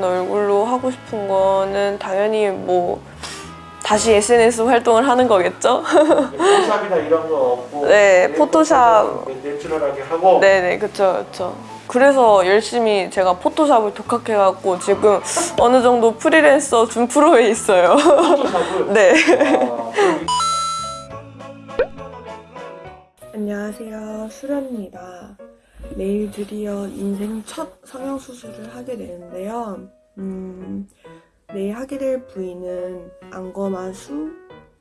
괜찮아진 얼굴로 하고 싶은 거는 당연히 뭐 다시 SNS 활동을 하는 거겠죠? 포샵이나 이런 거 없고 네, 포토샵. 내추럴하게 하고. 네네 그쵸 그쵸. 그래서 열심히 제가 포토샵을 독학해갖고 지금 어느 정도 프리랜서 준 프로에 있어요. 포토샵을? 네. 아, 안녕하세요. 수련입니다 내일 드디어 인생 첫 성형수술을 하게 되는데요. 음, 내일 하게 될 부위는 안검하수,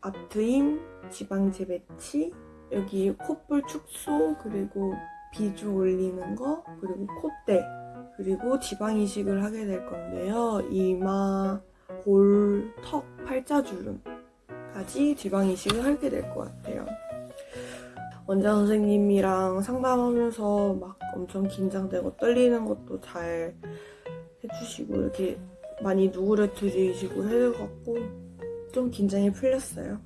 앞트임, 지방제 배치 여기 콧볼 축소 그리고 비주 올리는 거 그리고 콧대 그리고 지방 이식을 하게 될 건데요. 이마, 볼, 턱, 팔자주름까지 지방 이식을 하게 될 것 같아요 원장 선생님이랑 상담하면서 막 엄청 긴장되고 떨리는 것도 잘 해주시고 이렇게 많이 누구려뜨리시고 해갖고 좀 긴장이 풀렸어요.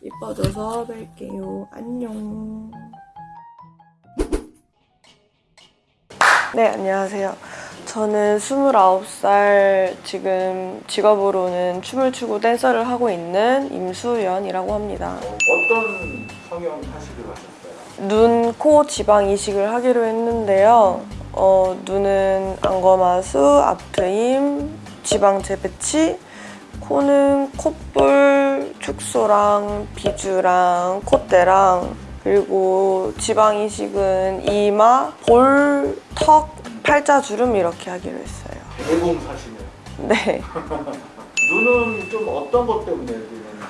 이뻐져서 뵐게요. 안녕. 네, 안녕하세요. 저는 29살 지금 직업으로는 춤을 추고 댄서를 하고 있는 임수연이라고 합니다. 어떤 성형 하시기로 하셨어요? 눈, 코 지방 이식을 하기로 했는데요. 어, 눈은 안검하수, 앞트임, 지방 재배치, 코는 콧볼 축소랑 비주랑 콧대랑 그리고 지방 이식은 이마, 볼, 턱, 팔자 주름 이렇게 하기로 했어요. 대봉 사시네요 네. 눈은 좀 어떤 것 때문에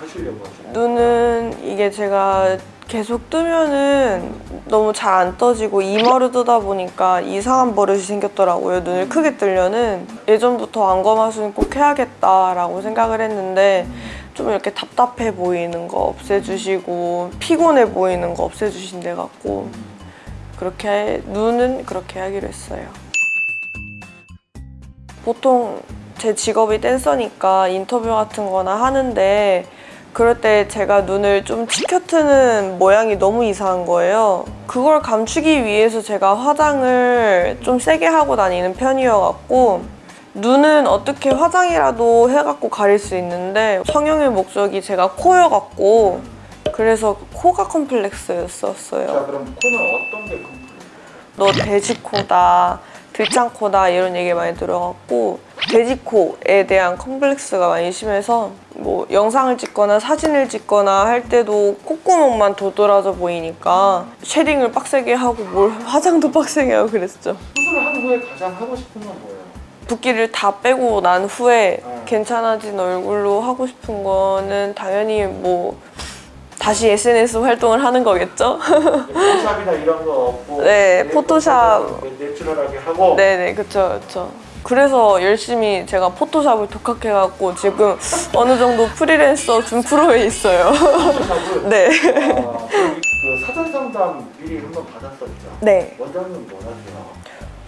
하시려고 하시나요? 눈은 이게 제가 계속 뜨면은 너무 잘 안 떠지고 이마로 뜨다 보니까 이상한 버릇이 생겼더라고요. 눈을 크게 뜨려는 예전부터 안검하수는 꼭 해야겠다라고 생각을 했는데 좀 이렇게 답답해 보이는 거 없애주시고 피곤해 보이는 거 없애주신대 갖고 그렇게 눈은 그렇게 하기로 했어요. 보통 제 직업이 댄서니까 인터뷰 같은 거나 하는데 그럴 때 제가 눈을 좀 치켜트는 모양이 너무 이상한 거예요. 그걸 감추기 위해서 제가 화장을 좀 세게 하고 다니는 편이어갖고 눈은 어떻게 화장이라도 해갖고 가릴 수 있는데 성형의 목적이 제가 코여갖고 그래서 코가 컴플렉스였었어요. 자 그럼 코는 어떤 게 컴플렉스? 너 돼지코다, 들창코다 이런 얘기 많이 들어갖고 돼지코에 대한 컴플렉스가 많이 심해서 뭐 영상을 찍거나 사진을 찍거나 할 때도 콧구멍만 도드라져 보이니까 shading을 빡세게 하고 뭘 화장도 빡세게 하고 그랬죠. 수술을 한 후에 가장 하고 싶은 건 뭐예요? 붓기를 다 빼고 난 후에 어. 괜찮아진 얼굴로 하고 싶은 거는 당연히 뭐 다시 SNS 활동을 하는 거겠죠? 포샵이나 이런 거 없고 네, 포토샵. 내추럴하게 하고 네네 그쵸 그쵸 그래서 열심히 제가 포토샵을 독학해갖고 지금 어느 정도 프리랜서 준 프로에 있어요 포토샵을 네. 아, 그 사전 상담 미리 한번 받았었죠? 네 원장님 뭐 하세요?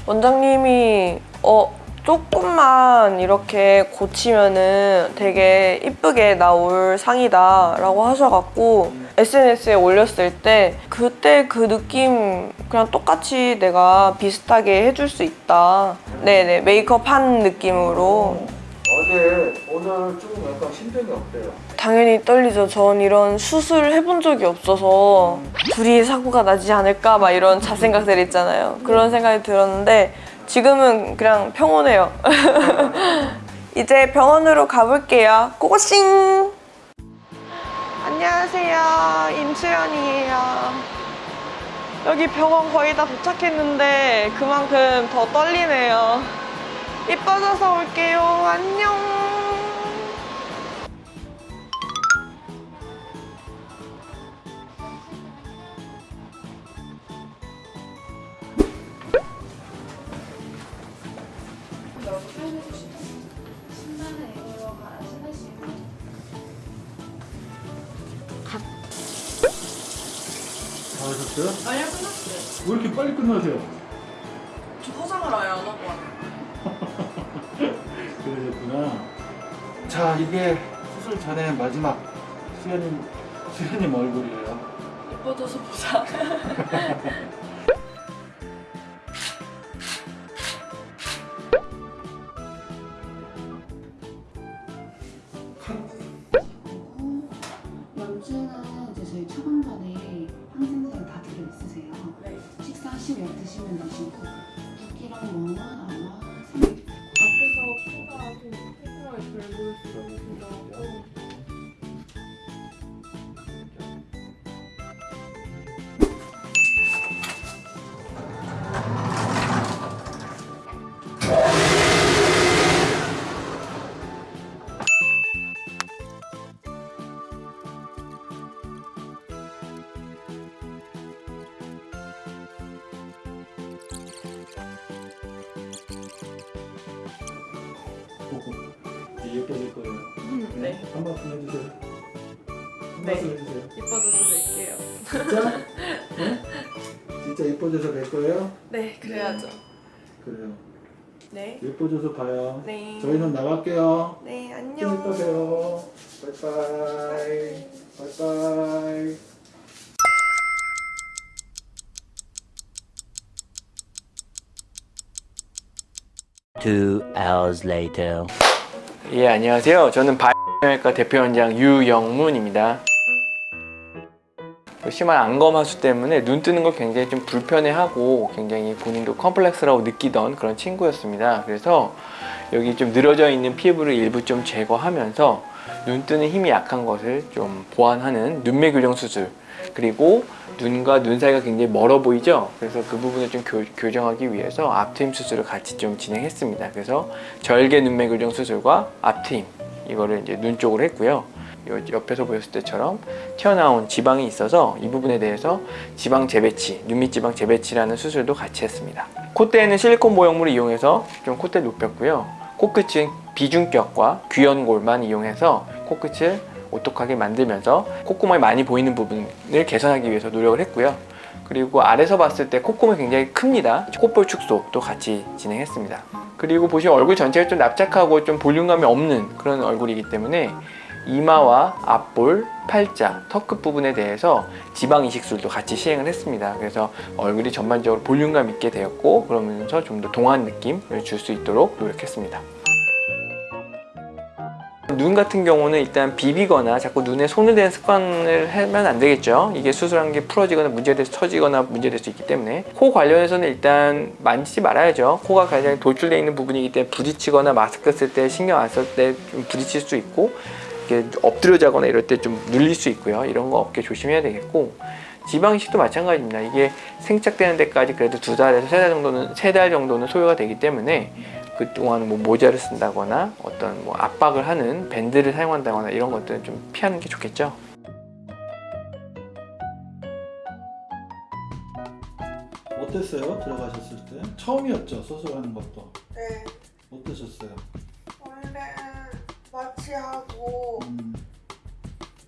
원장님이 어 조금만 이렇게 고치면은 되게 이쁘게 나올 상이다 라고 하셔갖고 SNS에 올렸을 때 그때 그 느낌 그냥 똑같이 내가 비슷하게 해줄 수 있다. 네네 메이크업 한 느낌으로. 어제 오늘 조금 약간 심정이 어때요? 당연히 떨리죠. 전 이런 수술을 해본 적이 없어서 둘이 사고가 나지 않을까 막 이런 자생각들 있잖아요. 그런 생각이 들었는데 지금은 그냥 평온해요. 이제 병원으로 가볼게요. 고고싱! 안녕하세요. 임수연이에요. 여기 병원 거의 다 도착했는데 그만큼 더 떨리네요. 이뻐져서 올게요. 안녕 끝났어요? 아니요 끝났어요. 왜 이렇게 빨리 끝나세요? 저 화장을 아예 안 하고 왔어요 그러셨구나. 자 이게 수술 전에 마지막 수현님 수현님 얼굴이에요. 예뻐져서 보자. 어, 염증은 이제 저희 초반반에 식사하 예뻐질 거예요. 네. 한 말씀 해주세요. 한 네. 말씀 해주세요. 이뻐져서 될게요. 진짜? 네? 진짜 예뻐져서 될 거예요? 네, 그래야죠. 그래요. 네. 예뻐져서 봐요. 네. 저희는 나갈게요. 네, 좀 안녕. 봬요. 바이바이. 바이바이. Two hours later. 예, 안녕하세요. 저는 바이오외과 대표원장 유영문입니다. 그 심한 안검하수 때문에 눈 뜨는 걸 굉장히 좀 불편해하고 굉장히 본인도 컴플렉스라고 느끼던 그런 친구였습니다. 그래서 여기 좀 늘어져 있는 피부를 일부 좀 제거하면서 눈 뜨는 힘이 약한 것을 좀 보완하는 눈매 교정 수술 그리고 눈과 눈 사이가 굉장히 멀어 보이죠? 그래서 그 부분을 좀 교, 교정하기 위해서 앞트임 수술을 같이 좀 진행했습니다. 그래서 절개 눈매 교정 수술과 앞트임 이거를 이제 눈 쪽으로 했고요. 요 옆에서 보였을 때처럼 튀어나온 지방이 있어서 이 부분에 대해서 지방 재배치, 눈밑 지방 재배치라는 수술도 같이 했습니다. 콧대에는 실리콘 모형물을 이용해서 좀 콧대 높였고요. 코끝은 비중격과 귀연골만 이용해서 코끝을 오똑하게 만들면서 콧구멍이 많이 보이는 부분을 개선하기 위해서 노력을 했고요. 그리고 아래서 봤을 때 콧구멍이 굉장히 큽니다. 콧볼 축소도 같이 진행했습니다. 그리고 보시면 얼굴 전체가 좀 납작하고 좀 볼륨감이 없는 그런 얼굴이기 때문에 이마와 앞볼, 팔자, 턱 끝 부분에 대해서 지방 이식술도 같이 시행을 했습니다. 그래서 얼굴이 전반적으로 볼륨감 있게 되었고 그러면서 좀 더 동안 느낌을 줄 수 있도록 노력했습니다. 눈 같은 경우는 일단 비비거나 자꾸 눈에 손을 대는 습관을 하면 안 되겠죠. 이게 수술한 게 풀어지거나 문제돼서 처지거나 문제될 수 있기 때문에 코 관련해서는 일단 만지지 말아야죠. 코가 가장 돌출되어 있는 부분이기 때문에 부딪히거나 마스크 쓸 때 신경 안 쓸 때 좀 부딪힐 수 있고 이렇게 엎드려 자거나 이럴 때 좀 눌릴 수 있고요. 이런 거 없게 조심해야 되겠고 지방이식도 마찬가지입니다. 이게 생착되는 데까지 그래도 두 달에서 세 달 정도는 세 달 정도는 소요가 되기 때문에 그 동안 뭐 모자를 쓴다거나 어떤 뭐 압박을 하는 밴드를 사용한다거나 이런 것들은 좀 피하는 게 좋겠죠. 어땠어요? 들어가셨을 때? 처음이었죠? 수술하는 것도. 네. 어떠셨어요? 마취하고 음,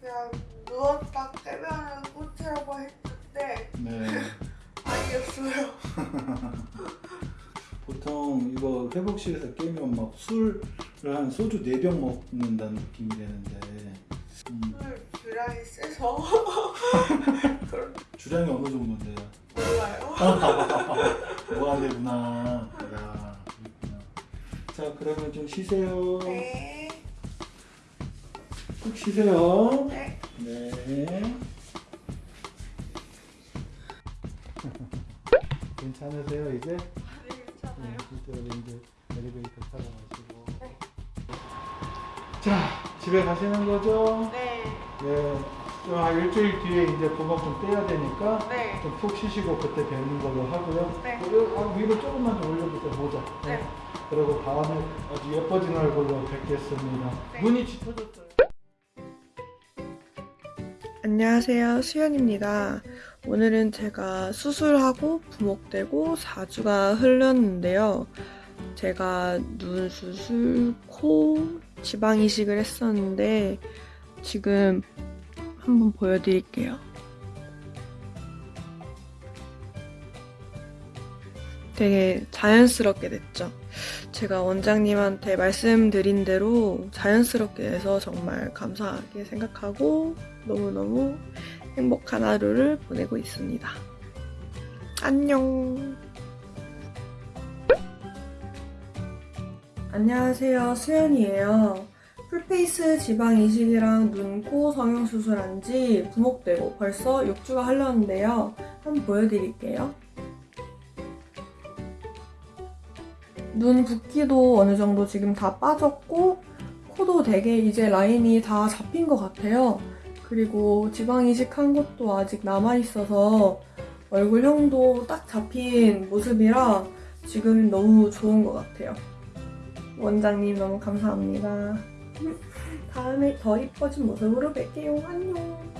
그냥 누웠다 깨면은 꽃이라고 했는데 네. 아니었어요. 보통 이거 회복실에서 깨면 막 술을 한 소주 4병 먹는다는 느낌이 되는데 음, 술 주량이 세서 주량이 어느 정도인데요? 몰라요. 그렇구나. 자, 그러면 좀 쉬세요. 네. 푹 쉬세요. 네. 네. 괜찮으세요 이제? 네, 괜찮아요. 이쪽으로 이제 엘리베이터 타고 가시고. 자, 집에 가시는 거죠? 네. 네. 좀한 일주일 뒤에 이제 구멍 좀 떼야 되니까 네. 좀 푹 쉬시고 그때 뵙는 걸로 하고요. 네. 그리고 아, 위로 조금만 좀 올려주세요 모자. 네. 그리고 다음에 아주 예뻐진 얼굴로 뵙겠습니다. 네. 눈이 짙어졌어요. 안녕하세요. 수연입니다. 오늘은 제가 수술하고 부목되고 4주가 흘렀는데요. 제가 눈 수술, 코, 지방 이식을 했었는데 지금 한번 보여드릴게요. 되게 자연스럽게 됐죠. 제가 원장님한테 말씀드린 대로 자연스럽게 돼서 정말 감사하게 생각하고 너무너무 행복한 하루를 보내고 있습니다. 안녕. 안녕하세요. 수연이에요. 풀페이스 지방 이식이랑 눈, 코 성형 수술한 지 부목되고 벌써 6주가 흘렀는데요. 한번 보여드릴게요. 눈 붓기도 어느 정도 지금 다 빠졌고 코도 되게 이제 라인이 다 잡힌 것 같아요. 그리고 지방 이식한 것도 아직 남아있어서 얼굴형도 딱 잡힌 모습이라 지금 너무 좋은 것 같아요. 원장님 너무 감사합니다. 다음에 더 이뻐진 모습으로 뵐게요. 안녕.